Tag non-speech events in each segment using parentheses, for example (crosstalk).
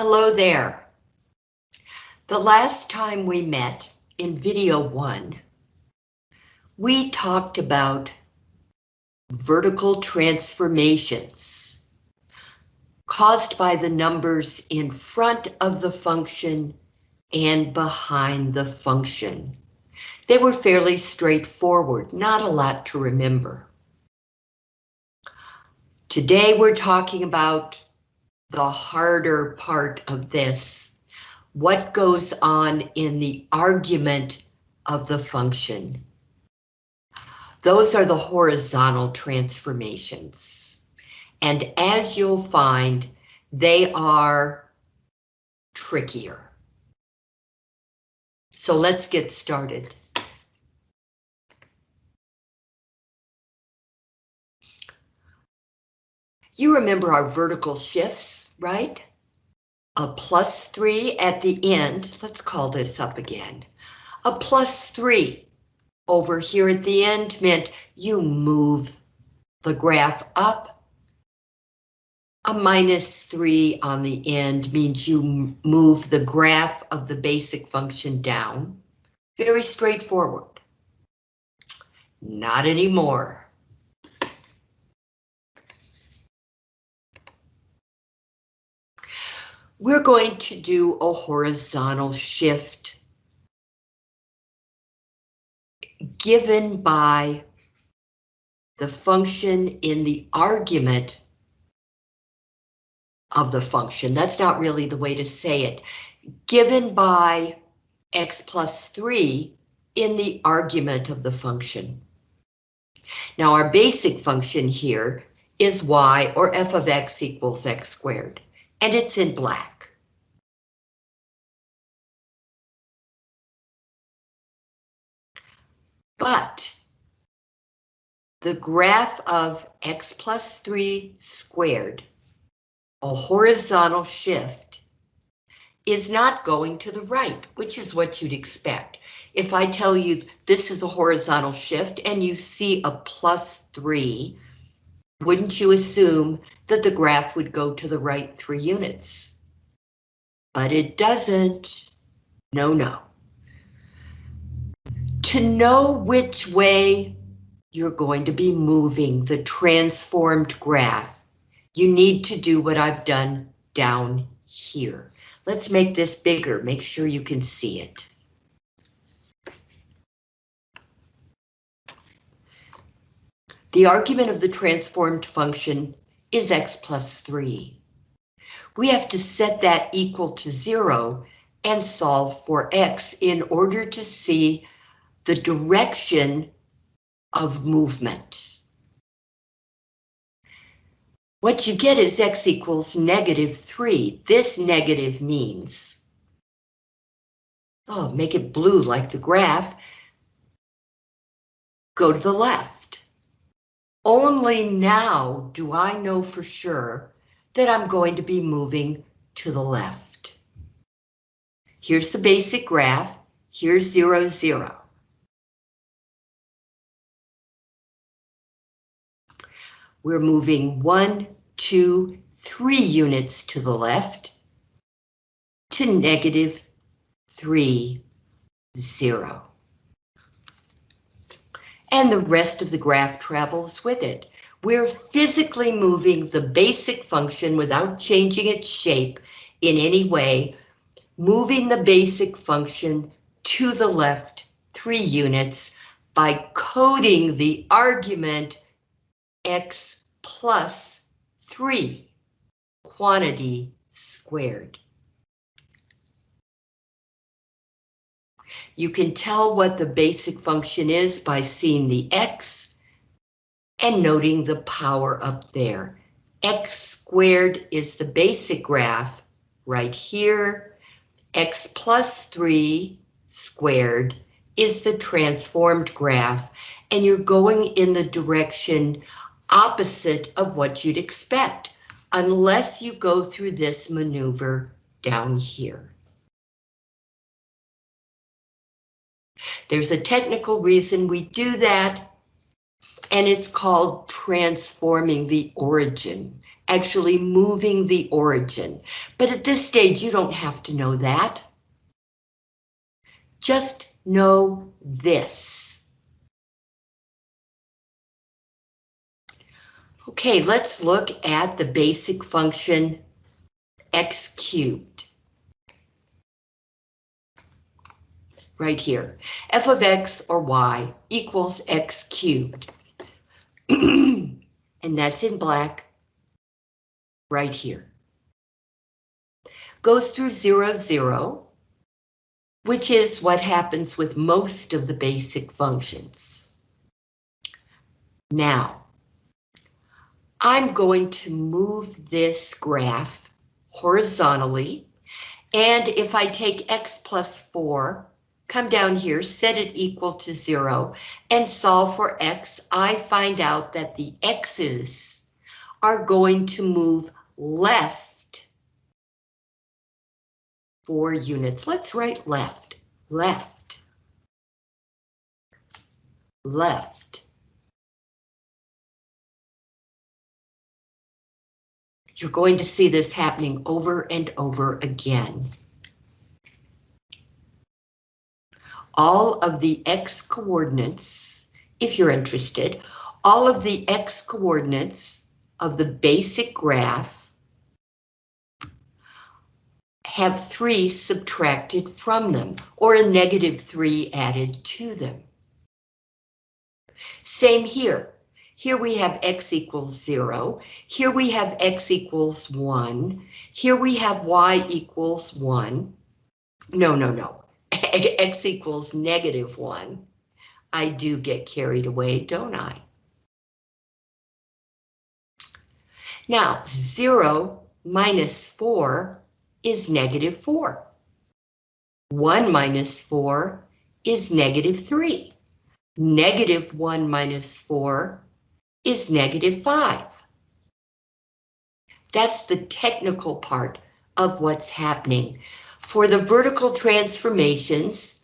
Hello there. The last time we met in video one, we talked about vertical transformations caused by the numbers in front of the function and behind the function. They were fairly straightforward, not a lot to remember. Today we're talking about the harder part of this, what goes on in the argument of the function. Those are the horizontal transformations. And as you'll find, they are trickier. So let's get started. You remember our vertical shifts, right? A plus three at the end, let's call this up again. A plus three over here at the end meant you move the graph up. A minus three on the end means you move the graph of the basic function down. Very straightforward. Not anymore. We're going to do a horizontal shift given by the function in the argument of the function. That's not really the way to say it. Given by x plus 3 in the argument of the function. Now our basic function here is y or f of x equals x squared and it's in black. But the graph of x plus 3 squared, a horizontal shift, is not going to the right, which is what you'd expect. If I tell you this is a horizontal shift and you see a plus 3, wouldn't you assume that the graph would go to the right three units? But it doesn't. No, no. To know which way you're going to be moving the transformed graph, you need to do what I've done down here. Let's make this bigger, make sure you can see it. The argument of the transformed function is x plus 3. We have to set that equal to 0 and solve for x in order to see the direction of movement. What you get is x equals negative 3. This negative means, oh, make it blue like the graph, go to the left. Only now do I know for sure that I'm going to be moving to the left. Here's the basic graph. Here's zero, zero. We're moving one, two, three units to the left to negative three, zero and the rest of the graph travels with it. We're physically moving the basic function without changing its shape in any way, moving the basic function to the left three units by coding the argument x plus 3 quantity squared. You can tell what the basic function is by seeing the x and noting the power up there. x squared is the basic graph right here. x plus 3 squared is the transformed graph, and you're going in the direction opposite of what you'd expect, unless you go through this maneuver down here. There's a technical reason we do that, and it's called transforming the origin. actually moving the origin. But at this stage, you don't have to know that. Just know this. Okay, let's look at the basic function x cubed. Right here, f of x or y equals x cubed. (clears throat) and that's in black right here. Goes through zero, zero, which is what happens with most of the basic functions. Now, I'm going to move this graph horizontally, and if I take x plus 4, come down here, set it equal to 0, and solve for x, I find out that the x's are going to move left four units. Let's write left, left, left. You're going to see this happening over and over again. All of the x coordinates, if you're interested, all of the x coordinates of the basic graph have 3 subtracted from them, or a negative 3 added to them. Same here. Here we have x equals 0. Here we have x equals 1. Here we have y equals 1. No, no, no. (laughs) x equals negative 1. I do get carried away, don't I? Now, 0 minus 4 is negative 4. 1 minus 4 is negative 3. Negative 1 minus 4 is negative 5. That's the technical part of what's happening. For the vertical transformations,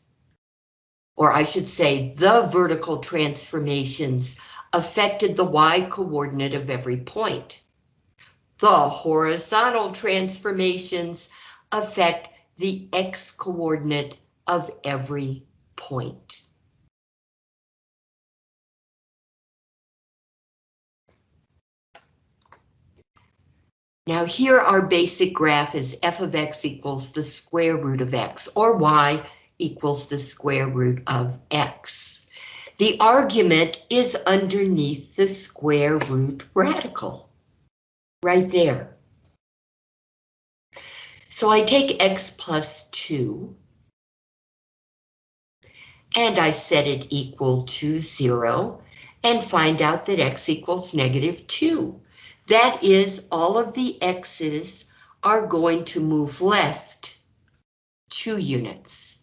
or I should say the vertical transformations affected the y coordinate of every point. The horizontal transformations affect the x coordinate of every point. Now here our basic graph is f of x equals the square root of x, or y equals the square root of x. The argument is underneath the square root radical right there. So I take x plus 2, and I set it equal to 0, and find out that x equals negative 2. That is, all of the x's are going to move left 2 units,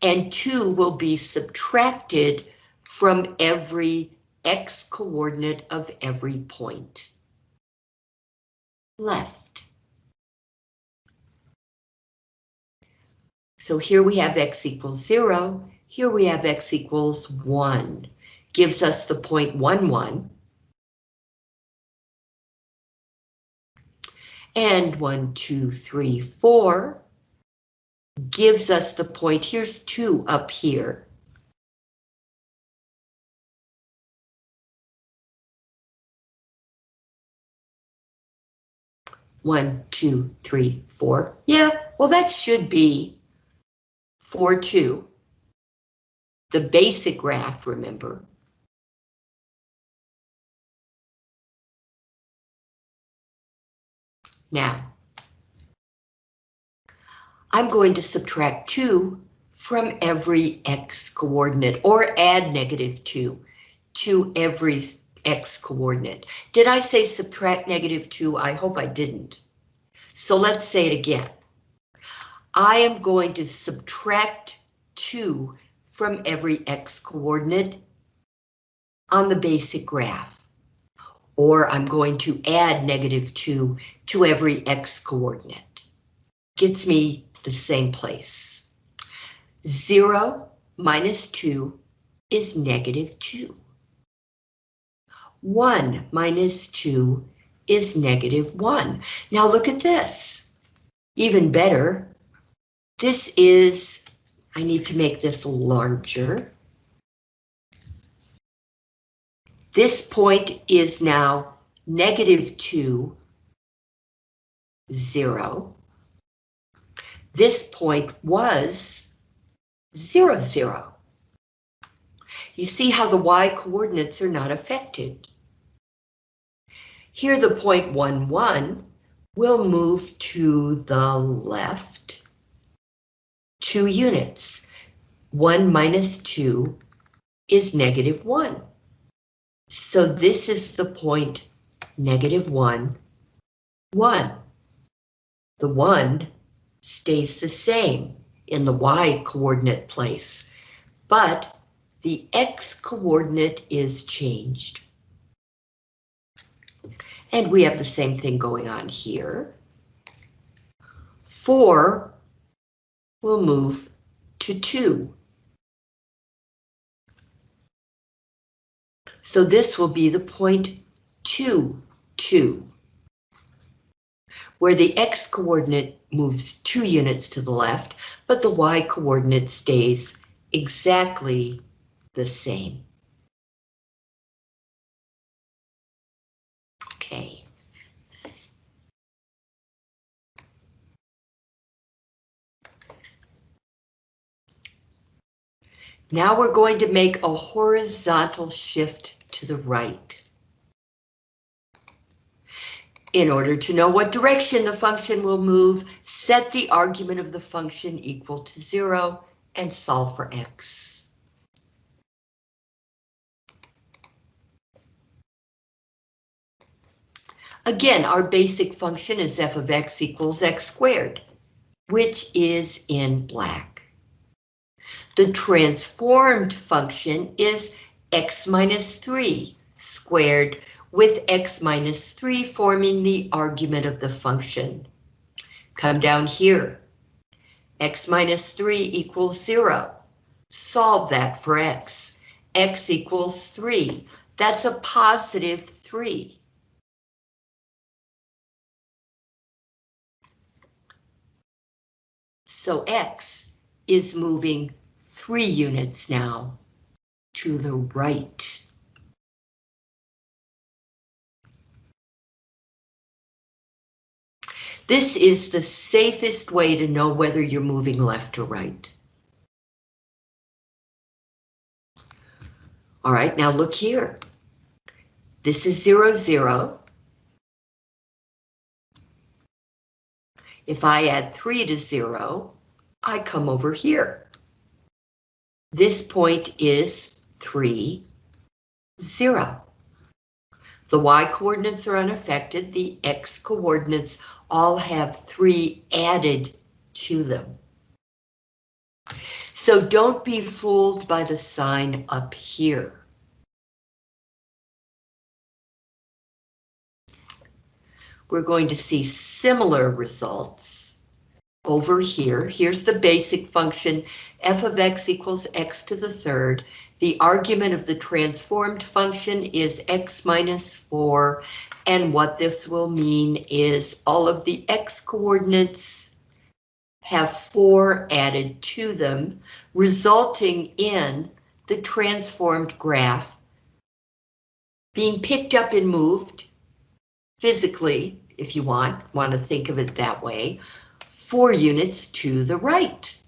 and 2 will be subtracted from every x coordinate of every point left. So here we have x equals 0, here we have x equals 1, gives us the point 1, 1. And 1, 2, 3, 4 gives us the point, here's 2 up here. One, two, three, four. Yeah, well, that should be four, two. The basic graph, remember. Now, I'm going to subtract 2 from every x coordinate or add negative 2 to every x coordinate. Did I say subtract negative 2? I hope I didn't. So let's say it again. I am going to subtract 2 from every x coordinate on the basic graph. Or I'm going to add negative 2 to every x coordinate. Gets me the same place. 0 minus 2 is negative 2. 1 minus 2 is negative 1. Now look at this. Even better, this is, I need to make this larger. This point is now negative 2, 0. This point was 0, 0. You see how the y coordinates are not affected. Here the point 1, 1 will move to the left two units. 1 minus 2 is negative 1. So this is the point negative 1, 1. The 1 stays the same in the y coordinate place, but the x coordinate is changed. And we have the same thing going on here. 4 will move to 2. So this will be the point 2, 2, where the x coordinate moves two units to the left, but the y coordinate stays exactly the same. Okay. Now we're going to make a horizontal shift to the right. In order to know what direction the function will move, set the argument of the function equal to zero and solve for x. Again, our basic function is f of x equals x squared, which is in black. The transformed function is x minus 3 squared with x minus 3 forming the argument of the function. Come down here. x minus 3 equals 0. Solve that for x. x equals 3. That's a positive 3. So x is moving three units now to the right. This is the safest way to know whether you're moving left or right. All right, now look here. This is zero, zero. If I add 3 to 0, I come over here. This point is 3, 0. The y coordinates are unaffected, the x coordinates all have 3 added to them. So don't be fooled by the sign up here. we're going to see similar results over here. Here's the basic function, f of x equals x to the third. The argument of the transformed function is x minus 4, and what this will mean is all of the x coordinates have 4 added to them, resulting in the transformed graph being picked up and moved physically, if you want, want to think of it that way, four units to the right.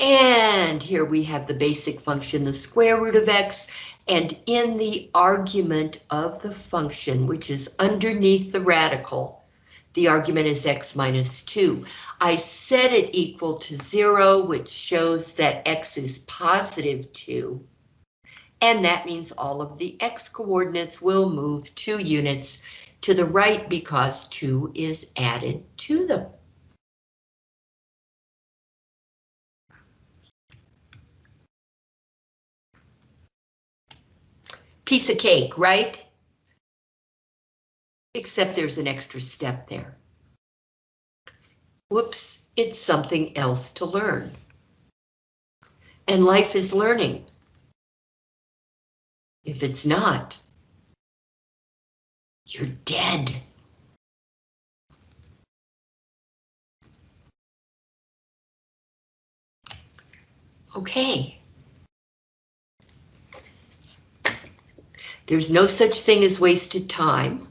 And here we have the basic function, the square root of x, and in the argument of the function, which is underneath the radical, the argument is x minus 2. I set it equal to 0, which shows that x is positive 2. And that means all of the x coordinates will move 2 units to the right because 2 is added to them. Piece of cake, right? except there's an extra step there. Whoops, it's something else to learn. And life is learning. If it's not, you're dead. Okay. There's no such thing as wasted time.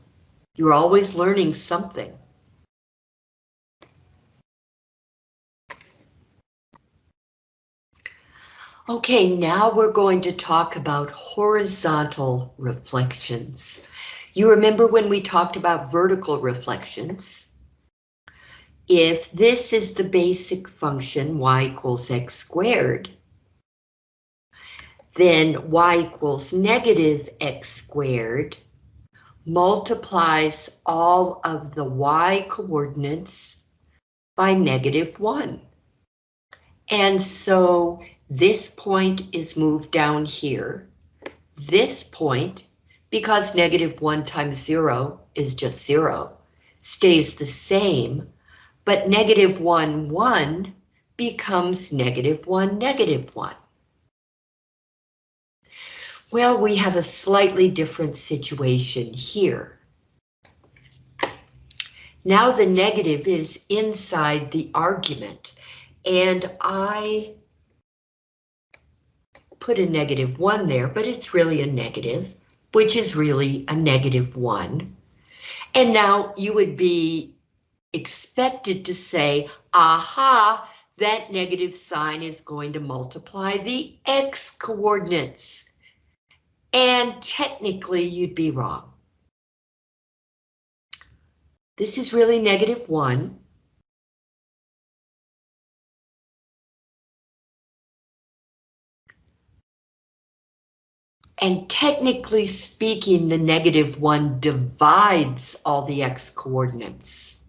You're always learning something. Okay, now we're going to talk about horizontal reflections. You remember when we talked about vertical reflections? If this is the basic function y equals x squared, then y equals negative x squared multiplies all of the y coordinates by negative 1. And so this point is moved down here. This point, because negative 1 times 0 is just 0, stays the same, but negative 1, 1 becomes negative 1, negative 1. Well, we have a slightly different situation here. Now the negative is inside the argument, and I put a negative 1 there, but it's really a negative, which is really a negative 1. And now you would be expected to say, aha, that negative sign is going to multiply the x coordinates. And technically you'd be wrong. This is really negative 1. And technically speaking, the negative 1 divides all the x coordinates.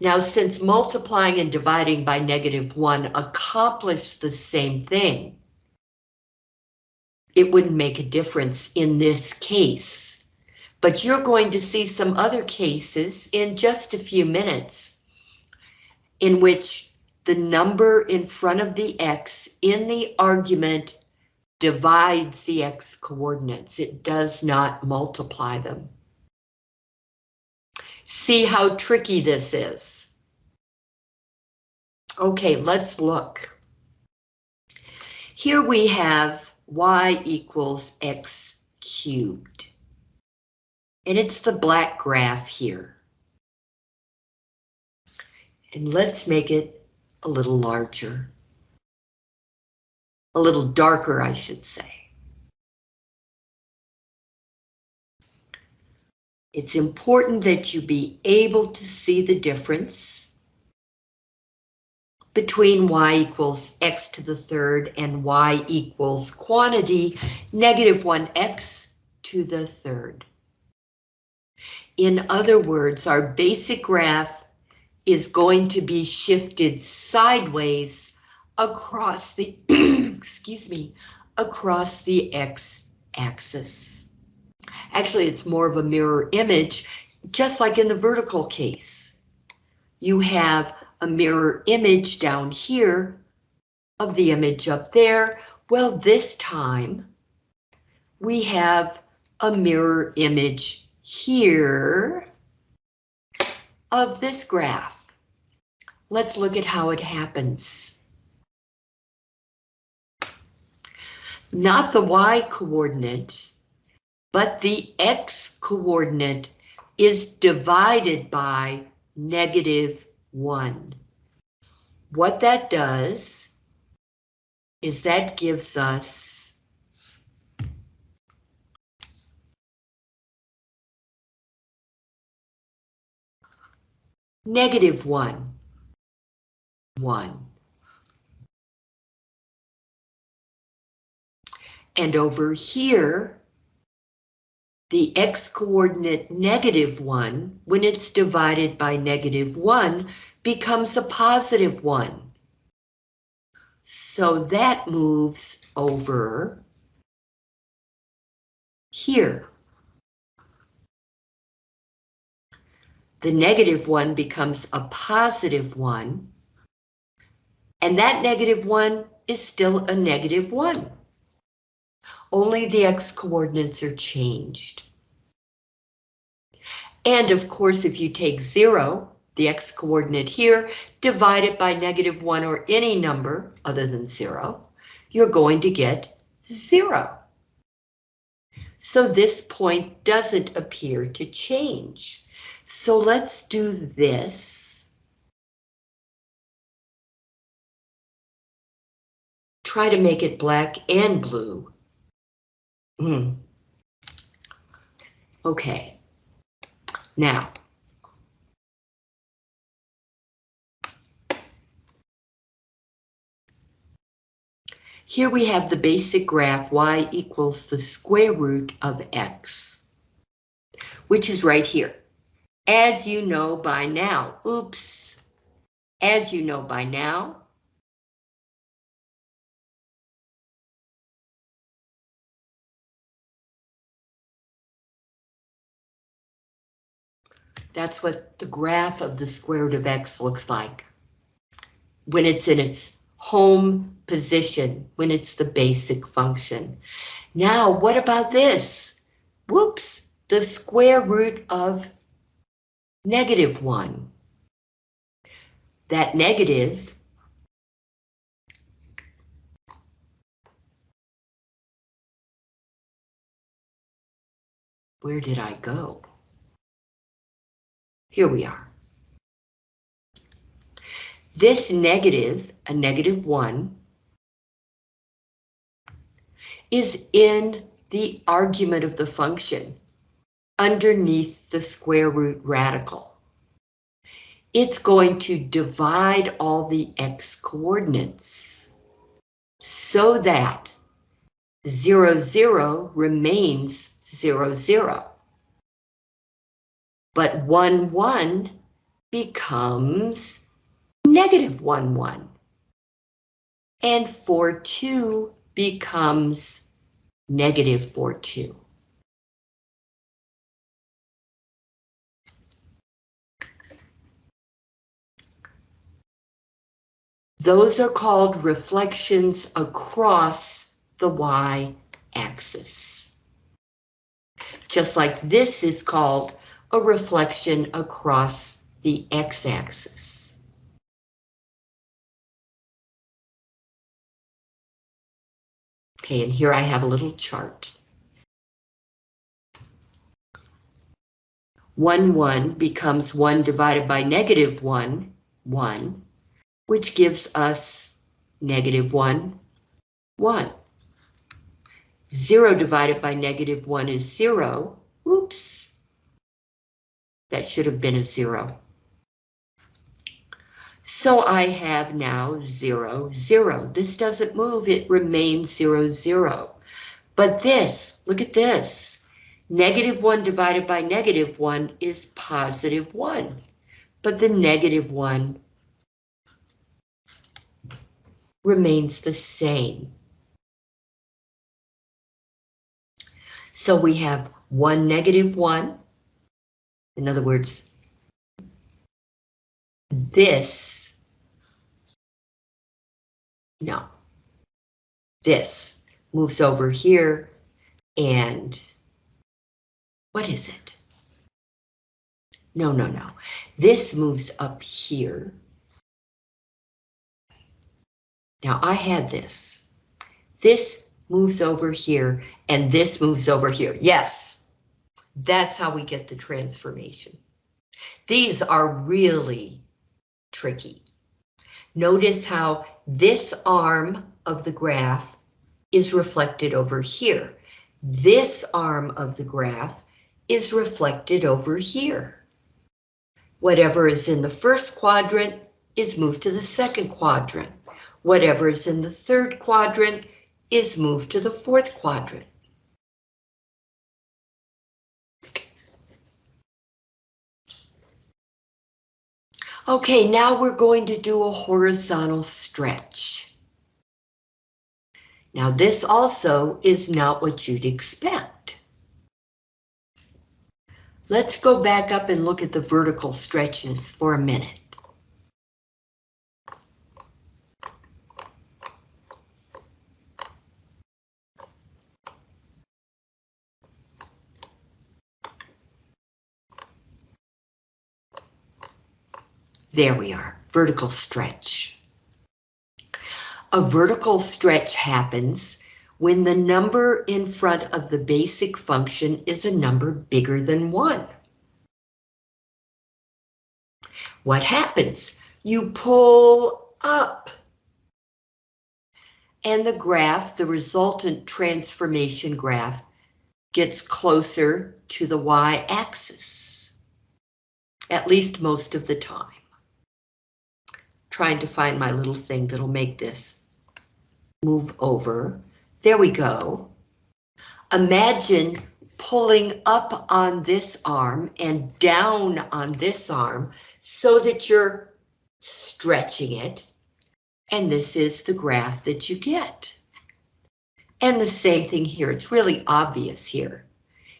Now, since multiplying and dividing by negative 1 accomplish the same thing, it wouldn't make a difference in this case. But you're going to see some other cases in just a few minutes in which the number in front of the x in the argument divides the x coordinates. It does not multiply them. See how tricky this is. Okay, let's look. Here we have y equals x cubed. And it's the black graph here. And let's make it a little larger. A little darker, I should say. It's important that you be able to see the difference between y equals x to the third and y equals quantity negative 1x to the third. In other words, our basic graph is going to be shifted sideways across the, (clears throat) excuse me, across the x-axis. Actually, it's more of a mirror image, just like in the vertical case. You have a mirror image down here of the image up there. Well, this time we have a mirror image here of this graph. Let's look at how it happens. Not the y coordinate, but the x coordinate is divided by negative 1. What that does is that gives us negative 1, 1. And over here, the x-coordinate negative 1, when it's divided by negative 1, becomes a positive 1. So that moves over here. the negative 1 becomes a positive 1, and that negative 1 is still a negative 1. Only the x-coordinates are changed. And of course, if you take 0, the x-coordinate here, divide it by negative 1 or any number other than 0, you're going to get 0. So this point doesn't appear to change. So let's do this. Try to make it black and blue. Hmm. Okay. Now. Here we have the basic graph y equals the square root of x, which is right here. As you know by now, oops, as you know by now, That's what the graph of the square root of x looks like when it's in its home position, when it's the basic function. Now, what about this? Whoops, the square root of negative 1. That negative Where did I go? Here we are. This negative, a negative 1, is in the argument of the function underneath the square root radical. It's going to divide all the x coordinates so that 0, 0 remains 0, 0 but 1, 1 becomes negative 1, 1. And 4, 2 becomes negative 4, 2. Those are called reflections across the y-axis. Just like this is called a reflection across the x-axis. Okay, and here I have a little chart. 1, 1 becomes 1 divided by negative 1, 1, which gives us negative 1, 1. 0 divided by negative 1 is 0. Oops. That should have been a zero. So I have now zero, zero. This doesn't move, it remains zero, zero. But this, look at this. Negative one divided by negative one is positive one. But the negative one remains the same. So we have one negative one in other words, this, no, this moves over here and what is it? No, no, no. This moves up here. Now I had this. This moves over here and this moves over here. Yes, that's how we get the transformation. These are really tricky. Notice how this arm of the graph is reflected over here. This arm of the graph is reflected over here. Whatever is in the first quadrant is moved to the second quadrant. Whatever is in the third quadrant is moved to the fourth quadrant. Okay, now we're going to do a horizontal stretch. Now this also is not what you'd expect. Let's go back up and look at the vertical stretches for a minute. There we are, vertical stretch. A vertical stretch happens when the number in front of the basic function is a number bigger than 1. What happens? You pull up. And the graph, the resultant transformation graph, gets closer to the y-axis. At least most of the time. Trying to find my little thing that'll make this move over. There we go. Imagine pulling up on this arm and down on this arm so that you're stretching it. And this is the graph that you get. And the same thing here, it's really obvious here.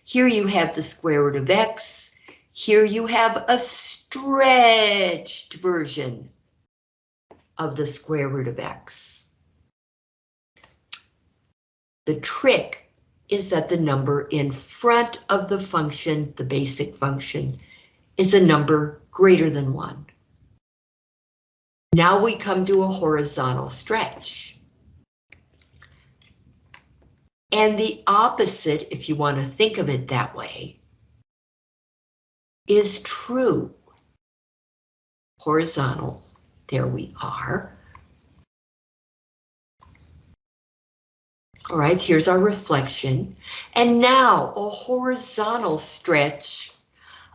Here you have the square root of x. Here you have a stretched version of the square root of x. The trick is that the number in front of the function, the basic function, is a number greater than one. Now we come to a horizontal stretch. And the opposite, if you want to think of it that way, is true. Horizontal, there we are. All right, here's our reflection. And now a horizontal stretch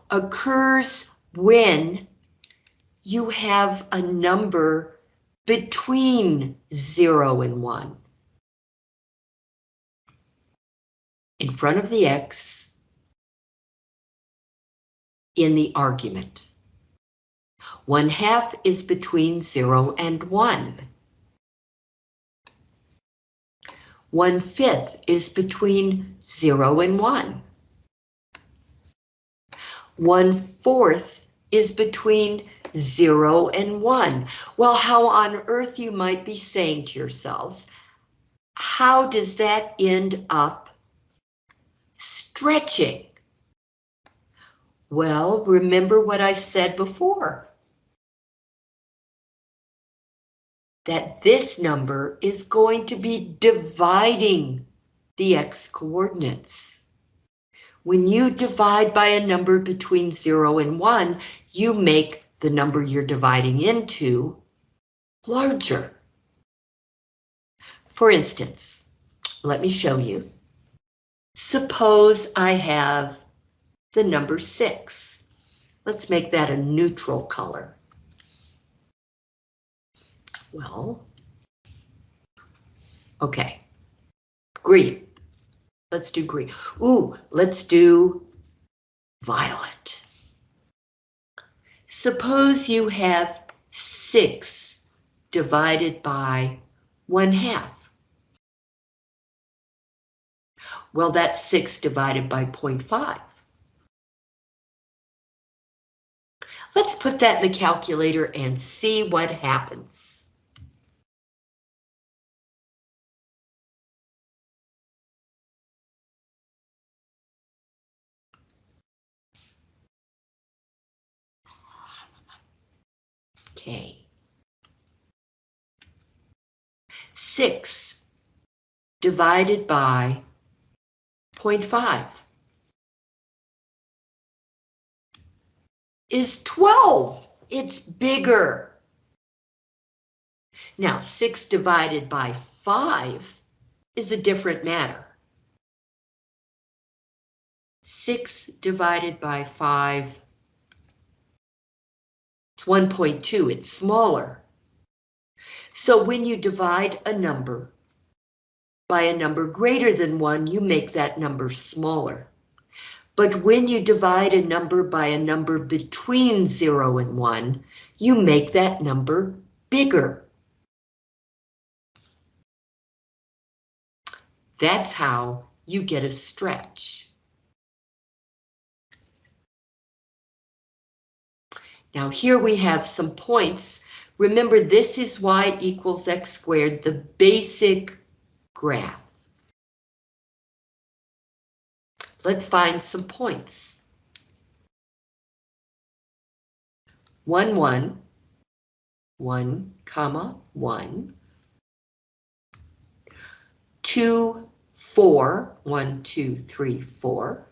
occurs when you have a number between 0 and 1. In front of the x in the argument. 1 half is between 0 and 1. One fifth is between zero and one. One fourth is between zero and one. Well, how on earth you might be saying to yourselves, how does that end up stretching? Well, remember what I said before. That this number is going to be dividing the x coordinates. When you divide by a number between 0 and 1, you make the number you're dividing into larger. For instance, let me show you. Suppose I have the number 6. Let's make that a neutral color. Well, okay. Green. Let's do green. Ooh, let's do violet. Suppose you have six divided by one half. Well, that's six divided by 0.5. Let's put that in the calculator and see what happens. Okay. 6 divided by 0.5 is 12. It's bigger. Now, 6 divided by 5 is a different matter. 6 divided by 5 it's 1.2, it's smaller. So when you divide a number by a number greater than 1, you make that number smaller. But when you divide a number by a number between 0 and 1, you make that number bigger. That's how you get a stretch. Now here we have some points. Remember, this is y equals x squared, the basic graph. Let's find some points. 1, 1, 1, comma, 1, 2, 4, 1, 2, 3, 4,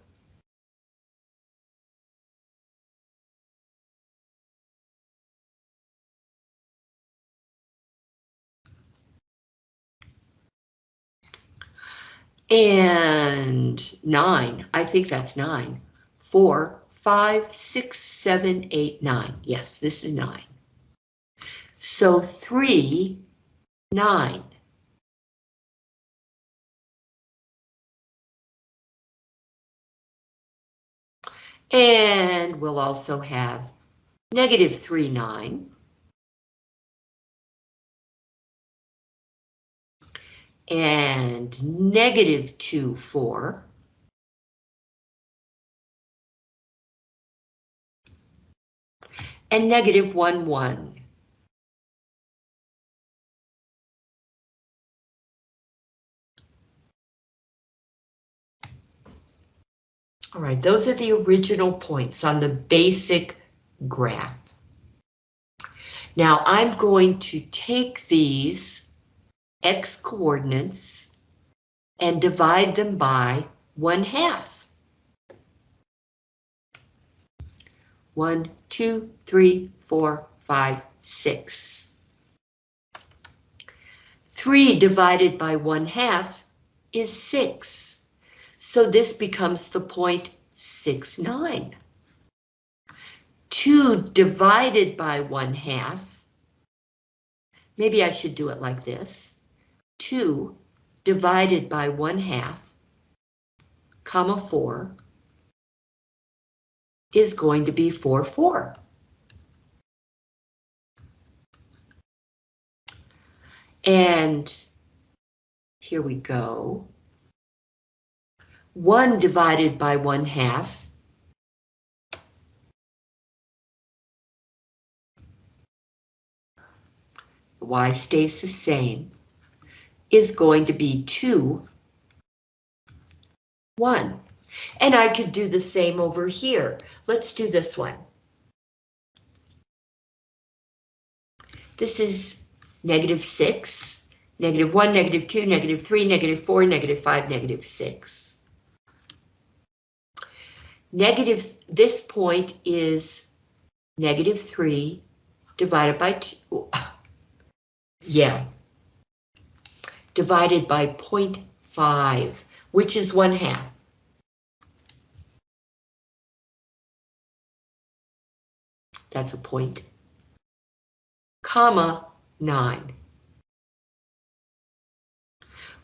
and nine. I think that's nine. Four, five, six, seven, eight, nine. Yes, this is nine. So three, nine. And we'll also have negative three, nine. And negative 2, 4. And negative 1, 1. All right, those are the original points on the basic graph. Now I'm going to take these x coordinates and divide them by one half. One, two, three, 4, 5, 6. 3 four, five, six. Three divided by one half is six. So this becomes the point six, nine. Two divided by one half. Maybe I should do it like this. 2 divided by 1 half, comma 4, is going to be 4, 4. And here we go. 1 divided by 1 half y stays the same is going to be 2, 1. And I could do the same over here. Let's do this one. This is negative 6, negative 1, negative 2, negative 3, negative 4, negative 5, negative 6. Negative, this point is negative 3 divided by 2. (laughs) Yeah, divided by 0.5, which is one half. That's a point. Comma 9.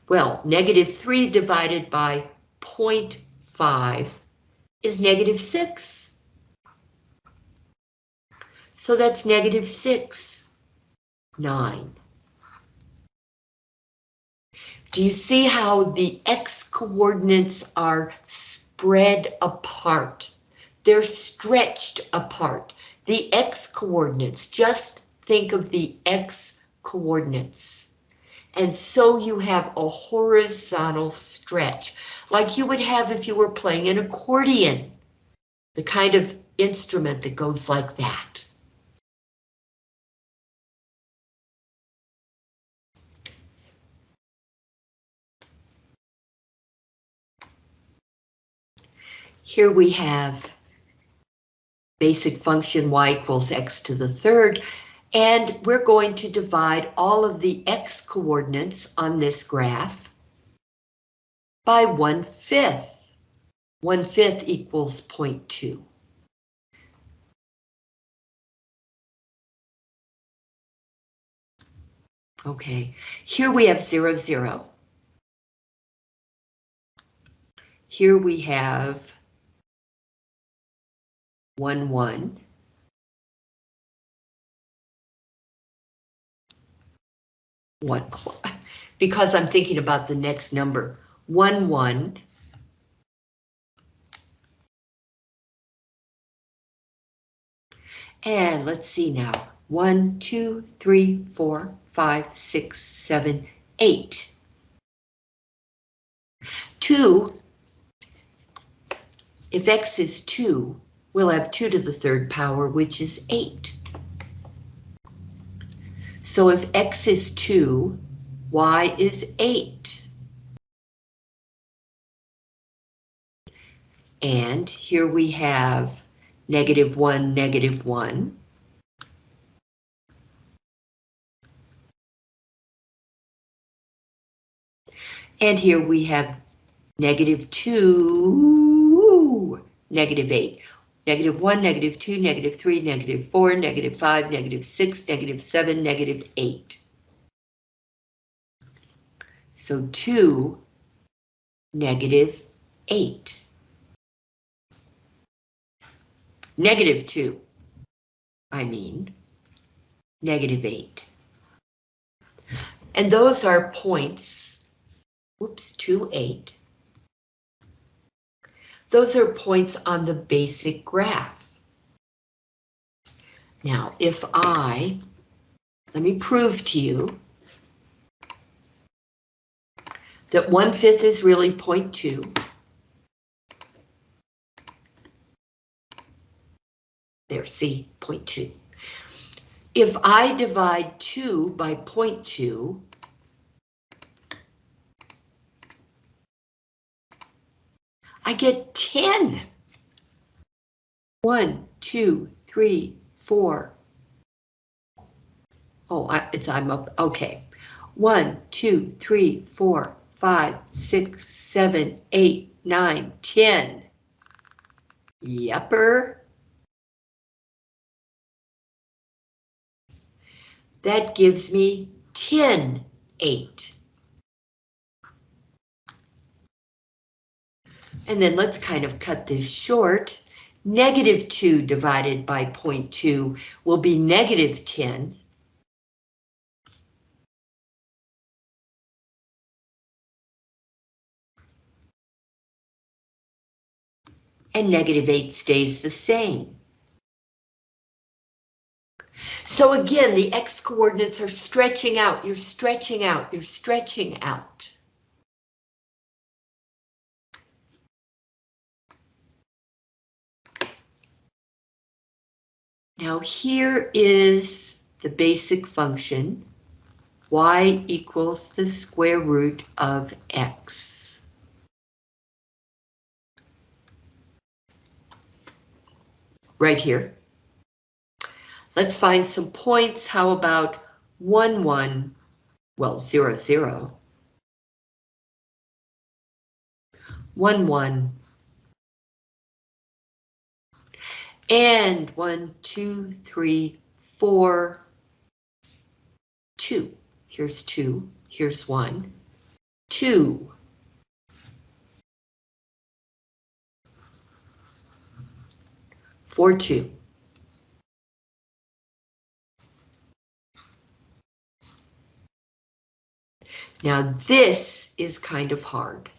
Well, negative 3 divided by 0.5 is negative 6. So that's negative 6, 9. Do you see how the X coordinates are spread apart? They're stretched apart. The X coordinates, just think of the X coordinates. And so you have a horizontal stretch, like you would have if you were playing an accordion, the kind of instrument that goes like that. Here we have basic function y equals x to the third, and we're going to divide all of the x coordinates on this graph by one fifth. One fifth equals 0.2. Okay, here we have zero, zero. Here we have one, one. One, (laughs) because I'm thinking about the next number, one, one. And let's see now. One, two, three, four, five, six, seven, eight. Two, if x is two, we'll have two to the third power, which is eight. So if x is two, y is eight. And here we have negative one, negative one. And here we have negative 2, negative 8, negative 1, negative 2, negative 3, negative 4, negative 5, negative 6, negative 7, negative 8. So 2, negative 8. Negative 2, I mean, negative 8. And those are points whoops, 2, 8. Those are points on the basic graph. Now, if I, let me prove to you that 1 fifth is really 0.2. There, see, 0.2. If I divide 2 by 0.2, I get 10. One, two, three, four. Oh, I, it's I'm up. Okay. One, two, three, four, five, six, seven, eight, nine, ten. Yepper. That gives me 10, 8. And then let's kind of cut this short. Negative 2 divided by 0.2 will be negative 10. And negative 8 stays the same. So again, the x coordinates are stretching out. You're stretching out. You're stretching out. Now here is the basic function, y equals the square root of x. Right here. Let's find some points. How about 1, 1, well, 0, 0. 1, 1, And one, two, three, four, two. Here's two, here's one, two. Four, two. Now this is kind of hard.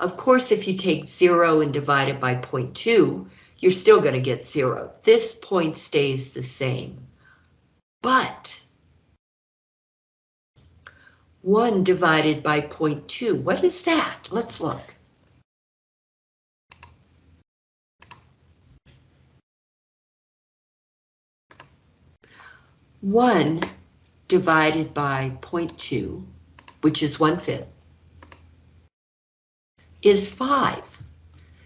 Of course, if you take zero and divide it by 0.2, you're still going to get zero. This point stays the same. But 1 divided by 0.2, what is that? Let's look. One divided by 0.2, which is one fifth, is five.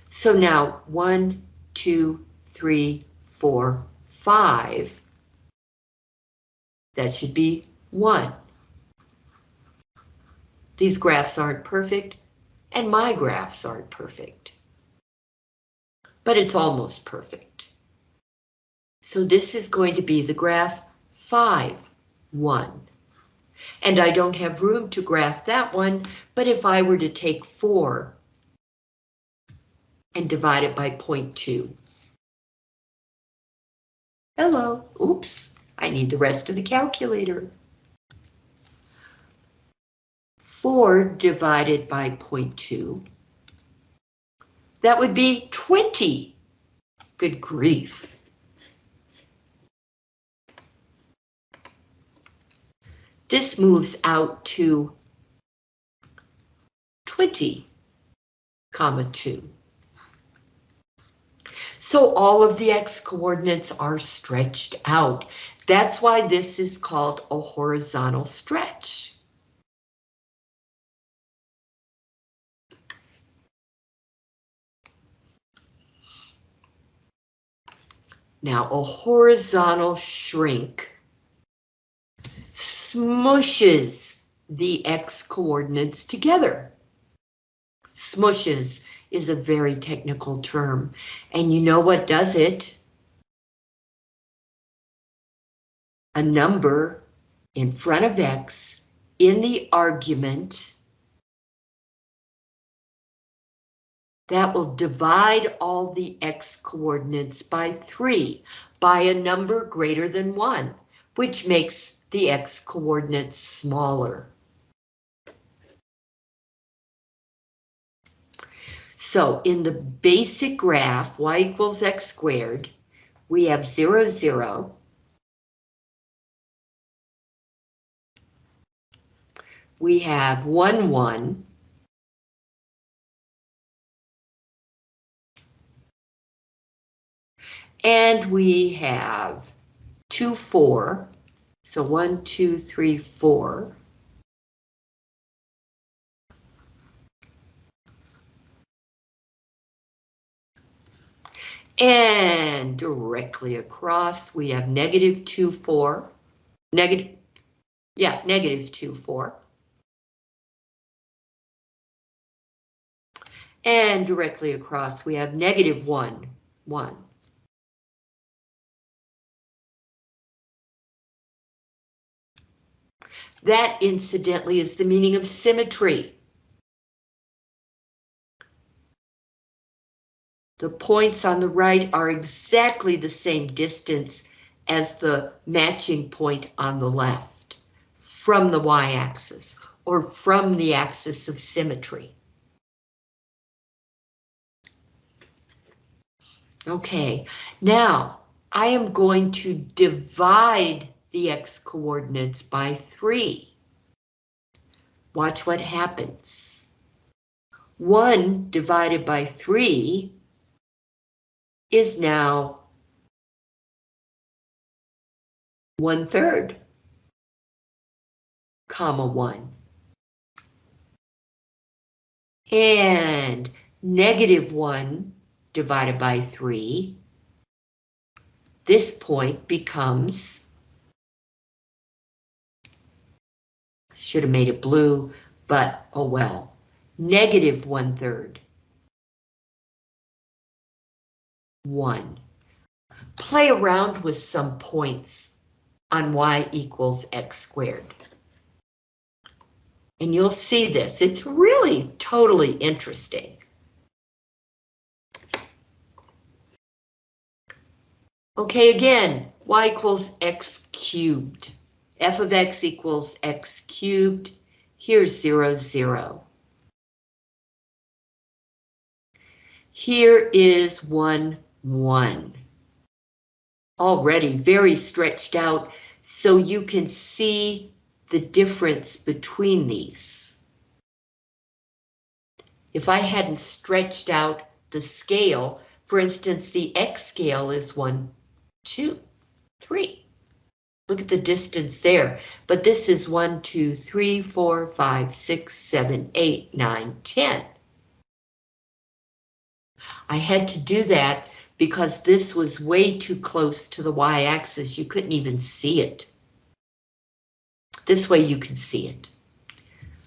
So now one, two, three, four, five. That should be one. These graphs aren't perfect, and my graphs aren't perfect. But it's almost perfect. So this is going to be the graph 5, 1. And I don't have room to graph that one, but if I were to take 4 and divide it by 0.2. Hello, oops, I need the rest of the calculator. 4 divided by 0.2. That would be 20. Good grief. This moves out to 20, comma 2. So all of the x coordinates are stretched out. That's why this is called a horizontal stretch. Now a horizontal shrink smushes the x coordinates together. Smushes is a very technical term, and you know what does it? A number in front of x in the argument that will divide all the x coordinates by 3 by a number greater than 1, which makes the x coordinates smaller. So in the basic graph, y equals x squared, we have 0, 0. We have 1, 1. And we have 2, 4. So 1, 2, 3, 4. And directly across, we have negative 2, 4. Negative, yeah, negative 2, 4. And directly across, we have negative 1, 1. That, incidentally, is the meaning of symmetry. The points on the right are exactly the same distance as the matching point on the left from the y-axis or from the axis of symmetry. Okay, now I am going to divide the x coordinates by 3. Watch what happens. 1 divided by 3 is now one third, comma one. And negative one divided by three, this point becomes, should have made it blue, but oh well, negative one third. 1. Play around with some points on y equals x squared. And you'll see this. It's really totally interesting. Okay, again, y equals x cubed. f of x equals x cubed. Here's 0, 0. Here is 1, 1. Already very stretched out, so you can see the difference between these. If I hadn't stretched out the scale, for instance, the X scale is one, two, three. Look at the distance there, but this is 1, 2, 3, 4, 5, 6, 7, 8, 9, 10. I had to do that because this was way too close to the y-axis. You couldn't even see it. This way you can see it.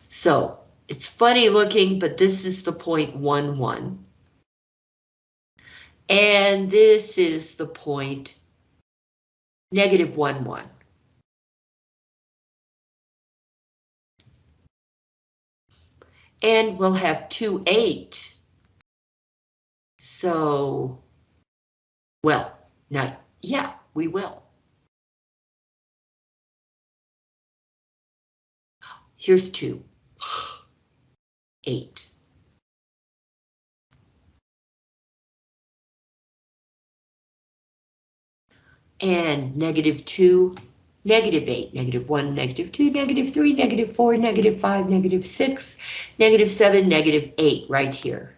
So it's funny looking, but this is the point one one. And this is the point negative one one. And we'll have two eight. So well, now, yeah, we will. Here's two. Eight. And negative two, negative 8, negative 1, negative 2, negative 3, negative 4, negative 5, negative 6, negative 7, negative 8 right here.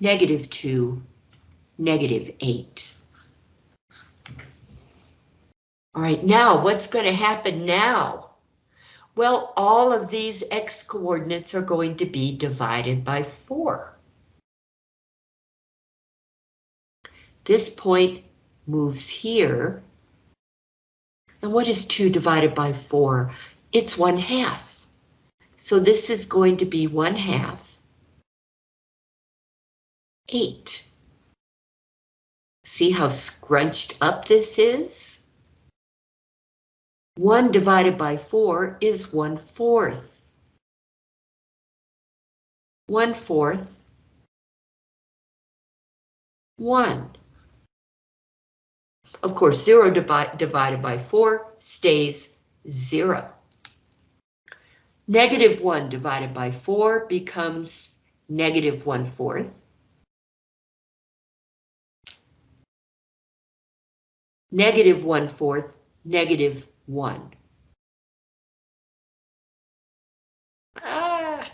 Negative 2, negative 8. All right, now what's going to happen now? Well, all of these x coordinates are going to be divided by 4. This point moves here. And what is 2 divided by 4? It's 1 half. So this is going to be 1 half. 8. See how scrunched up this is? 1 divided by 4 is 1 fourth. 1 fourth. 1. Of course, 0 divi divided by 4 stays 0. Negative 1 divided by 4 becomes negative 1 fourth. Negative 1 fourth, negative 1. Ah.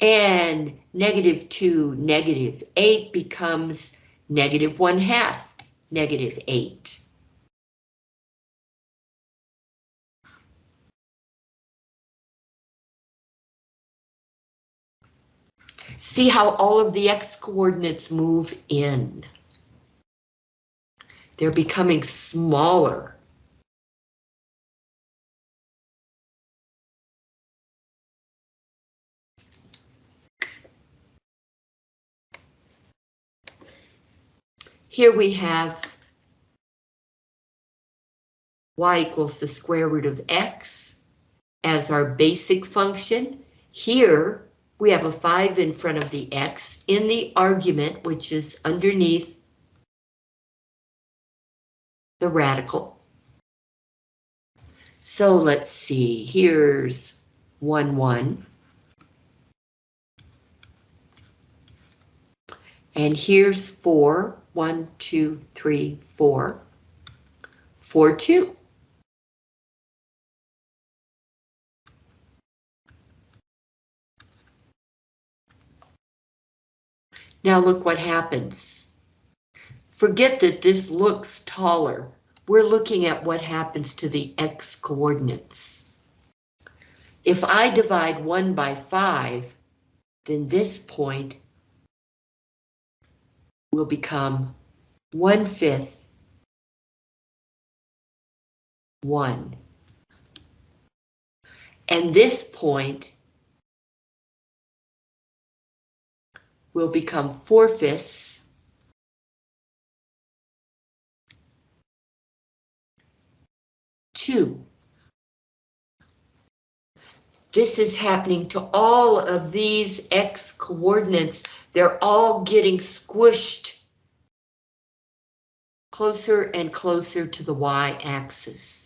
And negative 2, negative 8 becomes negative 1 half, negative 8. See how all of the x coordinates move in. They're becoming smaller. Here we have y equals the square root of x as our basic function. Here we have a 5 in front of the x in the argument, which is underneath the radical. So let's see, here's 1, 1. And here's 4, one, two, three, four. Four, two. Now look what happens. Forget that this looks taller. We're looking at what happens to the x coordinates. If I divide 1 by 5, then this point will become one fifth one. And this point will become four fifths two. This is happening to all of these X coordinates they're all getting squished closer and closer to the y-axis.